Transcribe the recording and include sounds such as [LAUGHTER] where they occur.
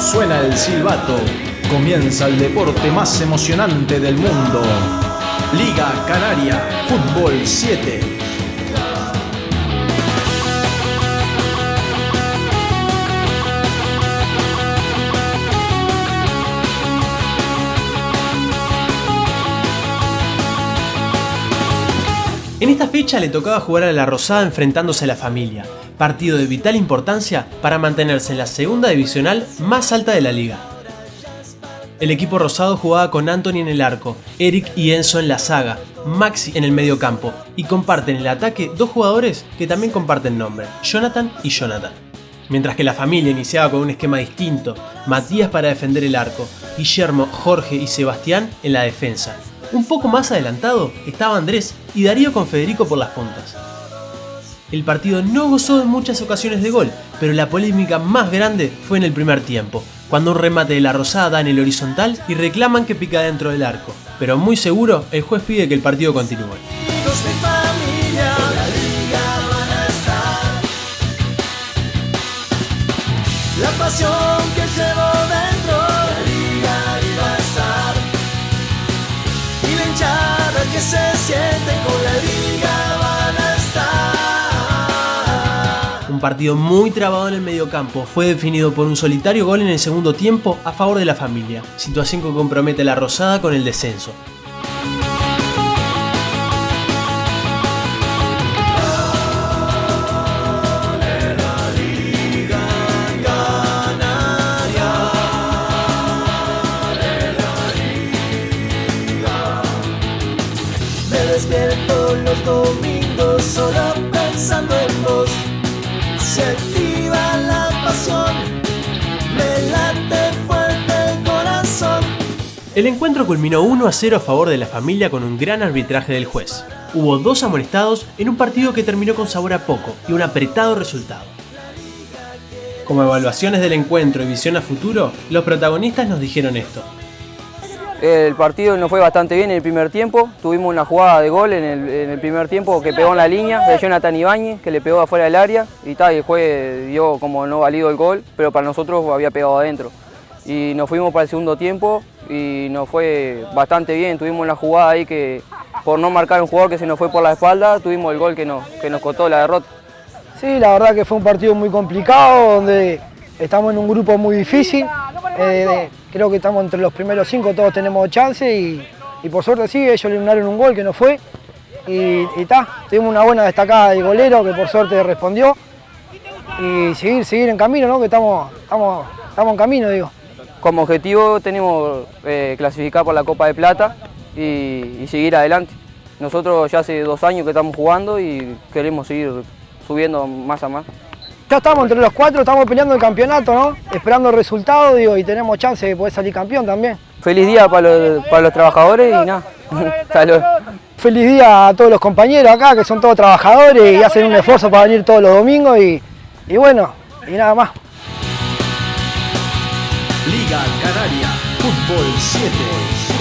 Suena el silbato, comienza el deporte más emocionante del mundo. Liga Canaria, Fútbol 7. En esta fecha le tocaba jugar a la Rosada enfrentándose a la familia, partido de vital importancia para mantenerse en la segunda divisional más alta de la liga. El equipo rosado jugaba con Anthony en el arco, Eric y Enzo en la saga, Maxi en el medio campo y comparten el ataque dos jugadores que también comparten nombre, Jonathan y Jonathan. Mientras que la familia iniciaba con un esquema distinto, Matías para defender el arco, Guillermo, Jorge y Sebastián en la defensa, un poco más adelantado estaba Andrés y Darío con Federico por las puntas. El partido no gozó de muchas ocasiones de gol, pero la polémica más grande fue en el primer tiempo, cuando un remate de la Rosada da en el horizontal y reclaman que pica dentro del arco. Pero muy seguro, el juez pide que el partido continúe. Partido muy trabado en el mediocampo fue definido por un solitario gol en el segundo tiempo a favor de la familia, situación que compromete a la Rosada con el descenso. despierto los domingos El encuentro culminó 1 a 0 a favor de la familia con un gran arbitraje del juez. Hubo dos amonestados en un partido que terminó con sabor a poco y un apretado resultado. Como evaluaciones del encuentro y visión a futuro, los protagonistas nos dijeron esto. El partido nos fue bastante bien en el primer tiempo. Tuvimos una jugada de gol en el, primer tiempo que pegó en la línea de Jonathan Ibáñez, que le pegó afuera del área. Y, tal, el juez dio como no valido el gol, pero para nosotros había pegado adentro. Y nos fuimos para el segundo tiempo y nos fue bastante bien. Tuvimos una jugada ahí que por no marcar un jugador que se nos fue por la espalda, tuvimos el gol que nos, que nos costó la derrota. Sí, la verdad que fue un partido muy complicado, donde estamos en un grupo muy difícil. Eh, creo que estamos entre los primeros cinco, todos tenemos chance y, por suerte sí, ellos eliminaron un gol que no fue. Y está, tuvimos una buena destacada del golero que por suerte respondió. Y seguir, seguir en camino, ¿no? que estamos, estamos, estamos en camino, digo. Como objetivo tenemos eh, clasificar por la Copa de Plata y, y seguir adelante. Nosotros ya hace dos años que estamos jugando y queremos seguir subiendo más a más ya estamos entre los cuatro, estamos peleando el campeonato, ¿no? Esperando el resultado, digo, y tenemos chance de poder salir campeón también. Feliz día para los, para los trabajadores y nada. [LAUGHS] Feliz día a todos los compañeros acá, que son todos trabajadores y hacen un esfuerzo para venir todos los domingos y, y bueno, y nada más. Liga Canaria, Fútbol 7.